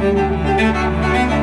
Música